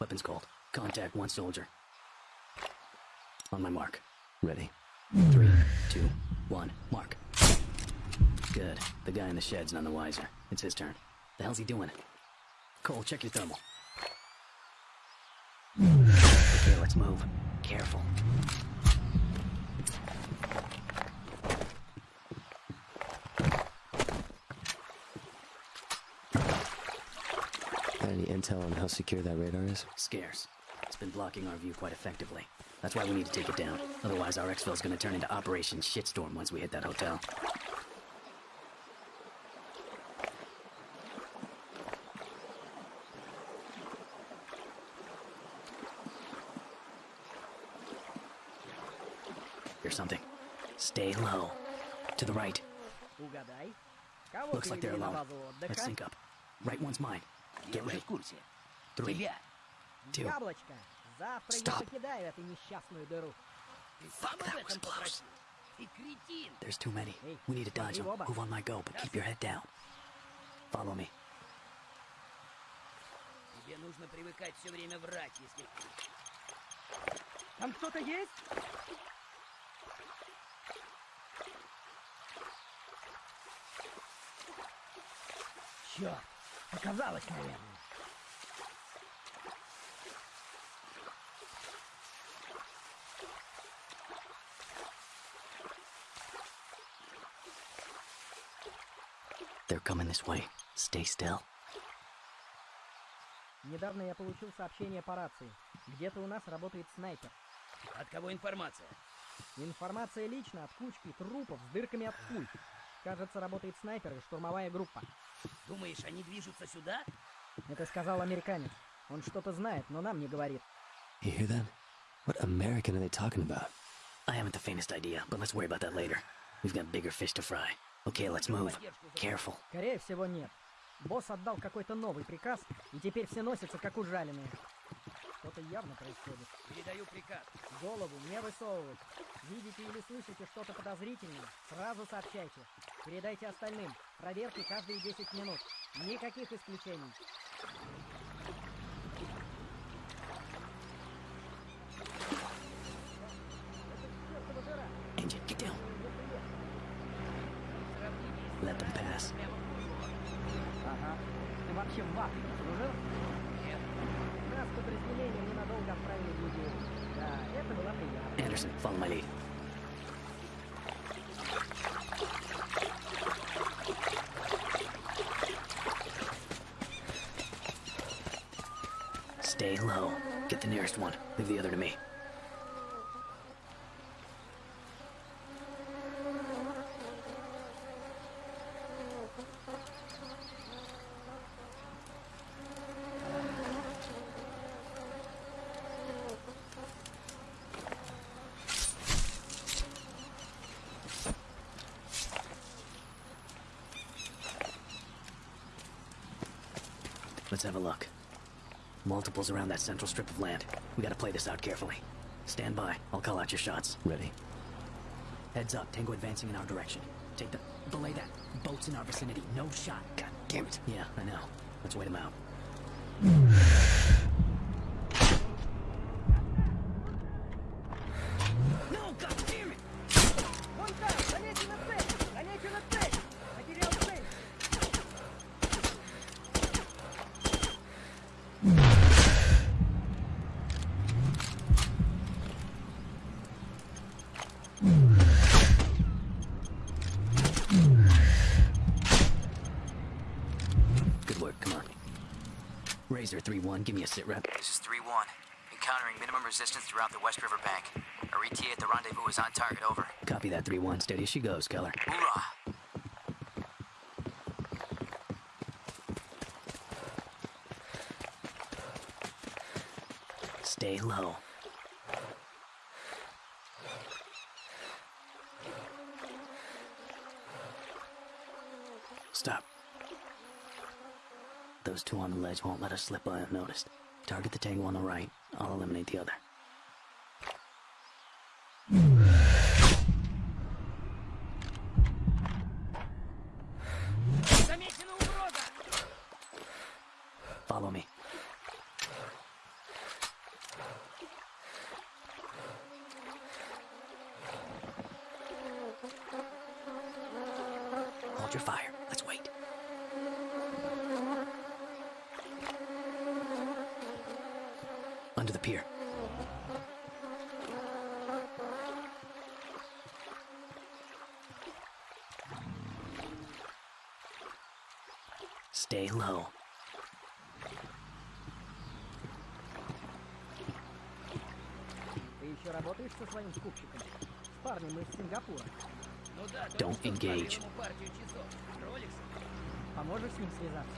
Weapons cold. Contact one soldier. On my mark. Ready. Three, two, one, mark. Good. The guy in the shed's none the wiser. It's his turn. The hell's he doing? Cole, check your thermal. Okay, let's move. Careful. Got any intel on how secure that radar is? Scarce. It's been blocking our view quite effectively. That's why we need to take it down. Otherwise, our exfil's gonna turn into Operation Shitstorm once we hit that hotel. Hear something. Stay low. To the right. Looks like they're alone. Let's sync up. Right one's mine. Я уже в курсе. Three. Тебя. Two. Яблочко. Завтра Stop. я покидаю эту несчастную дыру. Fuck, that об was этом close. попросил. Ты кретин. There's too many. We need to dodge them. Move on my go, but keep your head down. Follow me. Тебе нужно привыкать все время врать, если... Там кто-то есть? Черт, показалось, наверное. They're coming this way. Stay still. Недавно я получил сообщение по рации. Где-то у нас работает снайпер. От кого информация? Информация лично от кучки трупов с дырками от пуль. Кажется, работает снайпер и штурмовая группа. Думаешь, они движутся сюда? Это сказал американец. Он что-то знает, но нам не говорит. You hear that? What American are they talking about? I haven't the faintest idea, but let's worry about that later. We've got bigger fish to fry. Okay, let's move. Careful. Скорее всего, нет. Босс отдал какой-то новый приказ, и теперь все носятся, как ужаленные. Что-то явно происходит. Передаю приказ. Голову не высовывать. Видите или слышите что-то подозрительное, сразу сообщайте. Передайте остальным. Проверки каждые 10 минут. Никаких исключений. Engine, get down. Let them pass. Ага. Ты вообще в ад служил? Нет. Нас подразделением ненадолго отправили в Юдею. Да, это была приятно. Anderson, follow my lead. Stay low. Get the nearest one. Leave the other to me. Let's have a look. Multiples around that central strip of land. We gotta play this out carefully. Stand by. I'll call out your shots. Ready. Heads up. Tango advancing in our direction. Take the... Belay that. Boats in our vicinity. No shot. God damn it. Yeah, I know. Let's wait him out. Razor 3-1, give me a sit rep. This is 3 1. Encountering minimum resistance throughout the West River Bank. Our ETA at the rendezvous is on target, over. Copy that 3-1, steady as she goes, Keller. Hoorah! Stay low. Stop. Those two on the ledge won't let us slip by unnoticed. Target the tango on the right. I'll eliminate the other. Stay low. Ты еще работаешь со своим скупщиком? С парнем из Сингапура. Ну да, Don't что engage. Поможешь с ним связаться?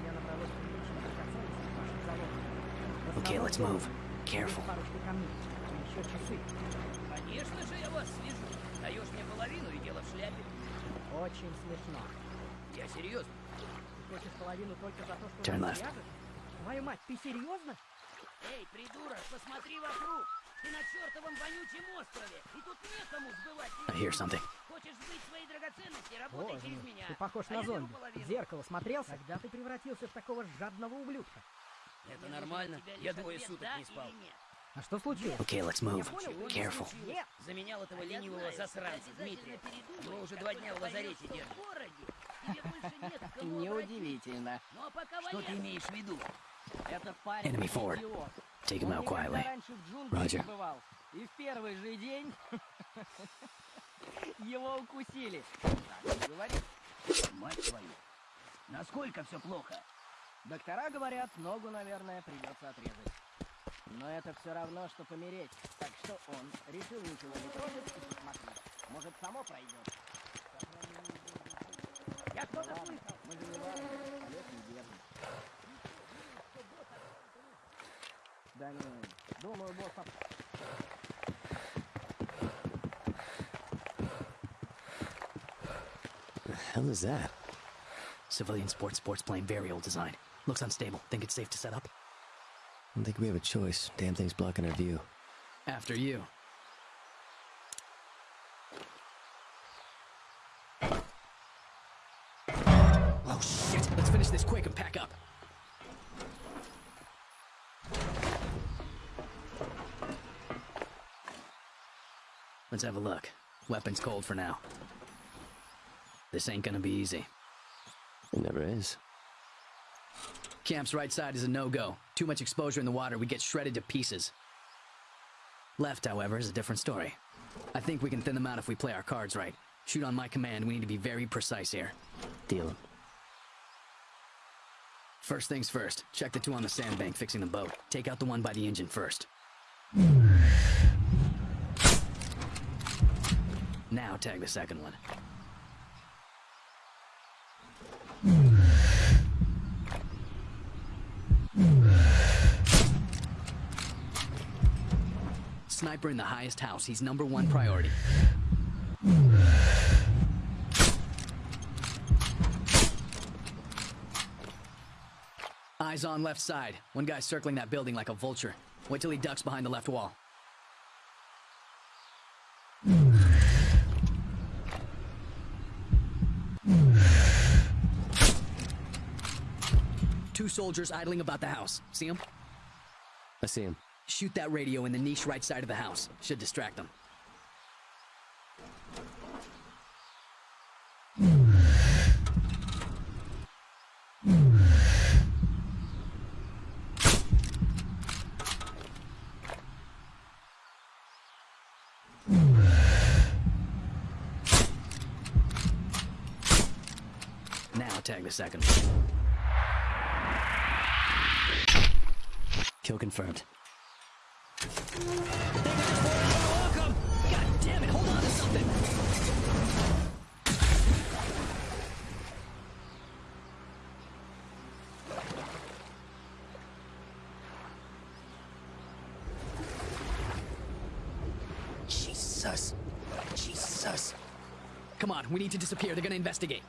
Меня набралось приличных драгоценностей в вашем залоге. В Okay, let's move. Careful. еще часы. Конечно же я вас свяжу. Даешь мне половину и дело в шляпе. Очень смешно. Я серьезно. Хочешь половину только за то, что Turn left. Твою мать, ты серьезно? Эй, придурок, посмотри вокруг. Ты на чертовом вонючем острове. И тут некому сбывать I hear something. Хочешь сбыть свои драгоценности, работай Боже через меня. ты похож А на зомби. В зеркало смотрелся? Когда ты превратился в такого жадного ублюдка? Это нормально. Я двое суток не спал. А что случилось? Okay, let's move. Careful. Заменял этого ленивого засранца, Дмитрия. Его уже два дня в лазарете держат. Неудивительно. Ну а Что ты имеешь в виду? Этот парень Enemy forward. идиот. Take him out quietly. раньше в джунглях Roger. И в первый же день его укусили. Так, говори. Мать твою. Насколько все плохо? Доктора говорят, ногу, наверное, придется отрезать. Но это все равно, что помереть. Так что он решил ничего не трогать и посмотреть. Может, само пройдет. Я кто-то слышал. Мы же не важно. Олег не держит. Да не, думаю, босс об- The hell is that? Civilian sports sports plane, very old design. Looks unstable. Think it's safe to set up? I don't think we have a choice. Damn thing's blocking our view. After you. This quick and pack up. Let's have a look. Weapons cold for now. This ain't gonna be easy. It never is. Camp's right side is a no-go. Too much exposure in the water, we get shredded to pieces. Left, however, is a different story. I think we can thin them out if we play our cards right. Shoot on my command, we need to be very precise here. Deal. First things first, check the two on the sandbank fixing the boat. Take out the one by the engine first. Now tag the second one. Sniper in the highest house. He's number one priority. Eyes on left side. One guy's circling that building like a vulture. Wait till he ducks behind the left wall. Two soldiers idling about the house. See them? I see him. Shoot that radio in the niche right side of the house. Should distract them. Now tag the second. Kill confirmed. God damn it, hold on to something! Jesus. Jesus. Come on, we need to disappear. They're gonna investigate.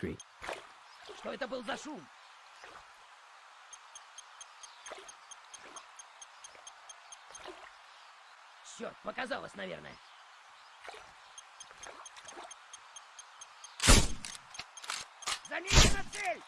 Be discreet. Что это был за шум? Черт, показалось, наверное. Замечена цель!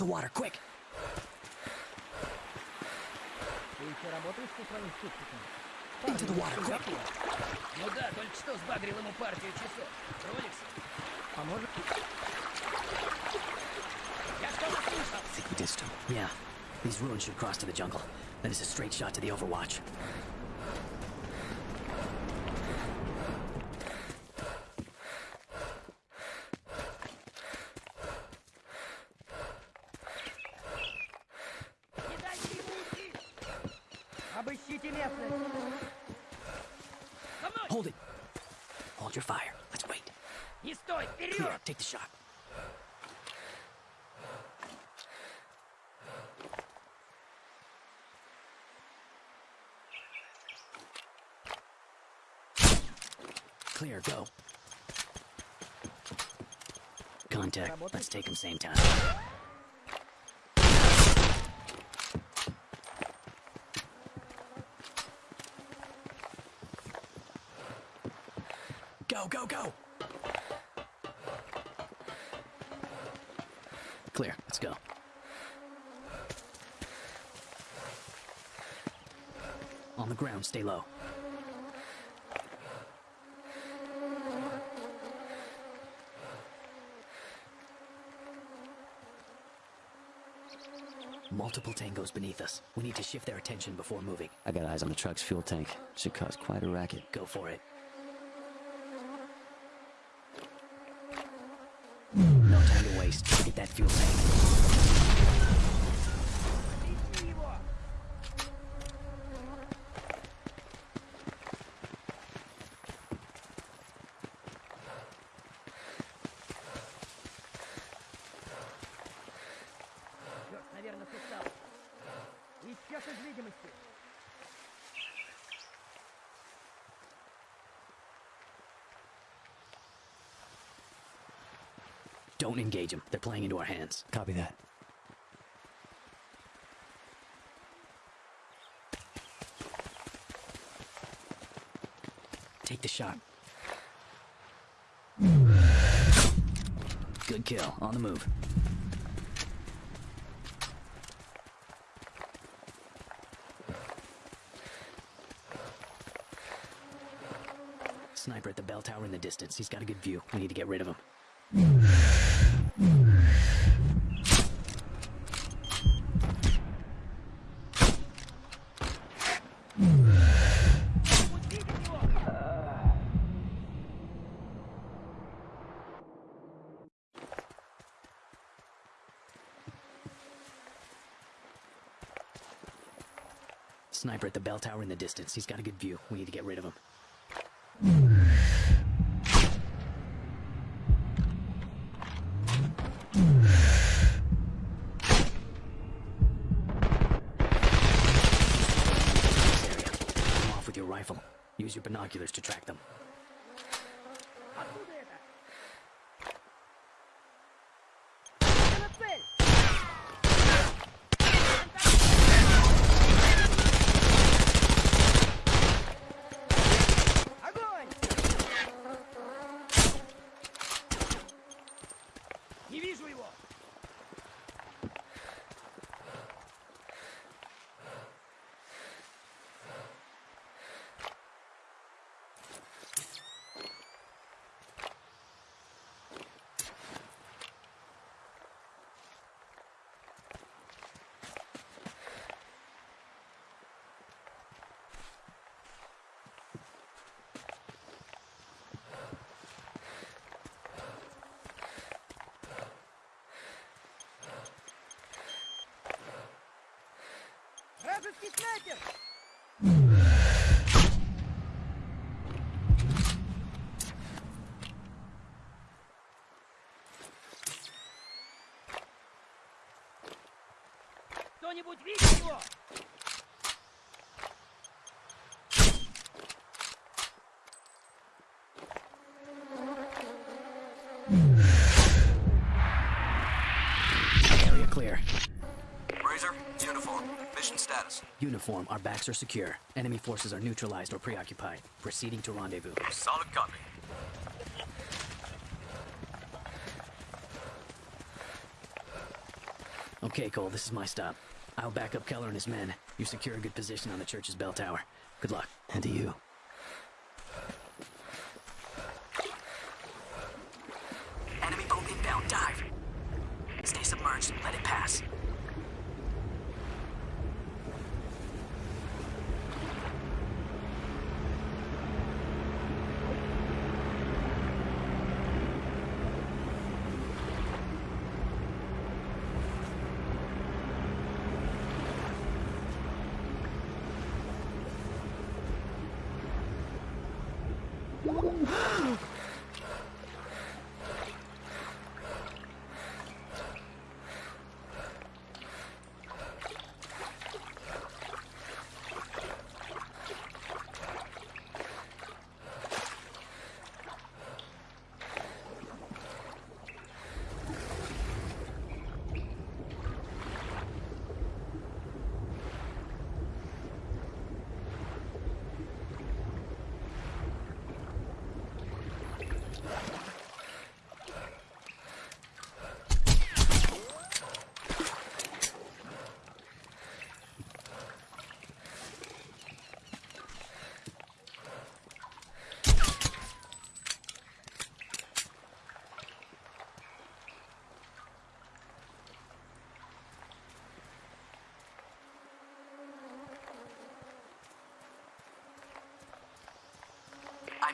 the water, quick! Ты еще работаешь со своим супчиком? Into the water, quick! Ну да, только что сбагрил ему партию часов. Роликс, Поможет? я что-то слышал. I think we ditched him. Yeah. These ruins should cross to the jungle. That is a straight shot to the Overwatch. Hold it. Hold your fire. Let's wait. Clear. Take the shot. Clear, go. Contact. Let's take him same time. Go! Clear. Let's go. On the ground, stay low. Multiple tangos beneath us. We need to shift their attention before moving. I got eyes on the truck's fuel tank. Should cause quite a racket. Go for it. No time to waste. Get that fuel tank. Don't engage them. They're playing into our hands. Copy that. Take the shot. Good kill. On the move. Sniper at the bell tower in the distance. He's got a good view. We need to get rid of him. Sniper at the bell tower in the distance. He's got a good view. We need to get rid of him. Come off with your rifle. Use your binoculars to track them. вражеский снайпер! Кто-нибудь видит его? Mm-hmm. Status. Uniform, our backs are secure. Enemy forces are neutralized or preoccupied. Proceeding to rendezvous. Solid copy. Okay, Cole, this is my stop. I'll back up Keller and his men. You secure a good position on the church's bell tower. Good luck. And to you. Enemy boat inbound. Dive. Stay submerged. Let it pass.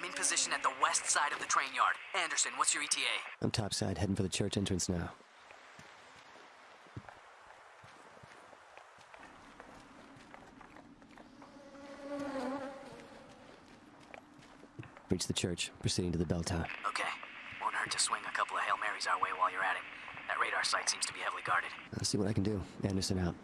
In position at the west side of the train yard. Anderson, what's your ETA? I'm topside, heading for the church entrance now. Reach the church, proceeding to the bell tower. Okay. Won't hurt to swing a couple of Hail Marys our way while you're at it. That radar site seems to be heavily guarded. I'll see what I can do. Anderson out.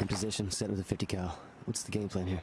In position, set with a 50 cal. What's the game plan here?